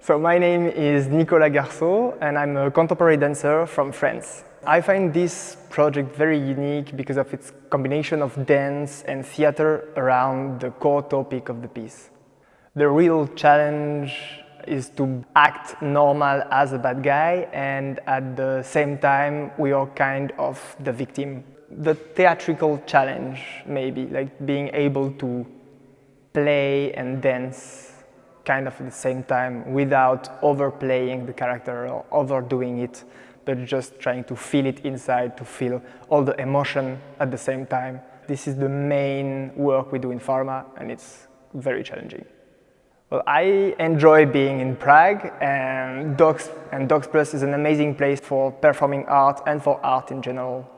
So my name is Nicolas Garceau and I'm a contemporary dancer from France. I find this project very unique because of its combination of dance and theater around the core topic of the piece. The real challenge is to act normal as a bad guy and at the same time we are kind of the victim. The theatrical challenge maybe, like being able to play and dance kind of at the same time without overplaying the character or overdoing it but just trying to feel it inside, to feel all the emotion at the same time. This is the main work we do in Pharma and it's very challenging. Well, I enjoy being in Prague and DOX, and DOX Plus is an amazing place for performing art and for art in general.